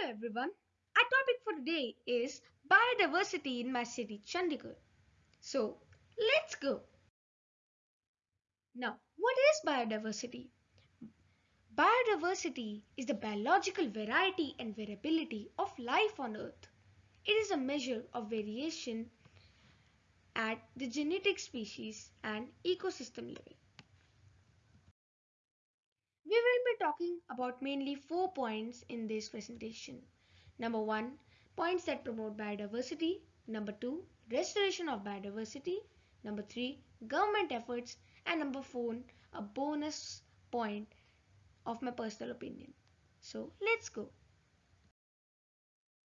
Hello everyone. Our topic for today is biodiversity in my city, Chandigarh. So let's go. Now, what is biodiversity? Biodiversity is the biological variety and variability of life on Earth. It is a measure of variation at the genetic species and ecosystem level. We will be talking about mainly four points in this presentation. Number one, points that promote biodiversity. Number two, restoration of biodiversity. Number three, government efforts. And number four, a bonus point of my personal opinion. So let's go.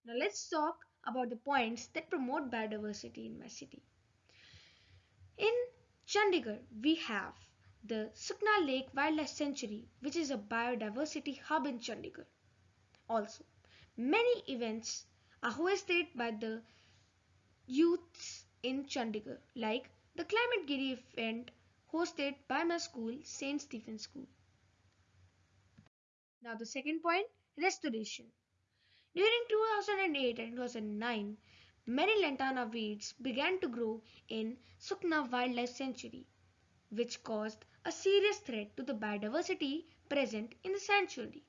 Now let's talk about the points that promote biodiversity in my city. In Chandigarh, we have the Sukna Lake Wildlife Sanctuary, which is a biodiversity hub in Chandigarh. Also, many events are hosted by the youths in Chandigarh, like the Climate Giri event hosted by my school, St. Stephen's School. Now, the second point restoration. During 2008 and 2009, many lantana weeds began to grow in Sukna Wildlife Sanctuary, which caused a serious threat to the biodiversity present in the sanctuary.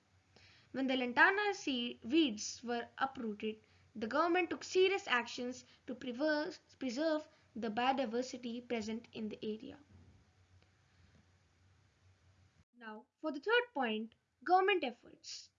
When the lantana weeds were uprooted, the government took serious actions to preserve, preserve the biodiversity present in the area. Now, for the third point, government efforts.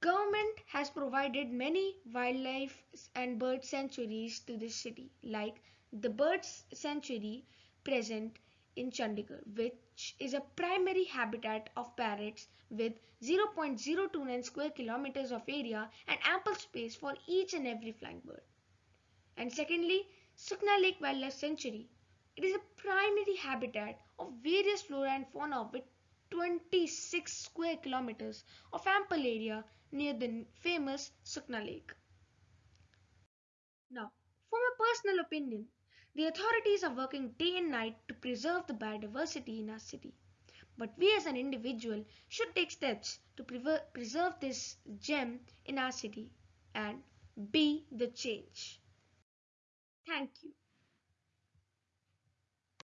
Government has provided many wildlife and bird sanctuaries to this city, like the bird sanctuary present in Chandigarh, which is a primary habitat of parrots with 0.029 square kilometers of area and ample space for each and every flying bird. And secondly, Sukna Lake Wildlife Sanctuary. It is a primary habitat of various flora and fauna with 26 square kilometers of ample area near the famous Sukna Lake. Now, for my personal opinion, the authorities are working day and night to preserve the biodiversity in our city. But we as an individual should take steps to preserve this gem in our city and be the change. Thank you.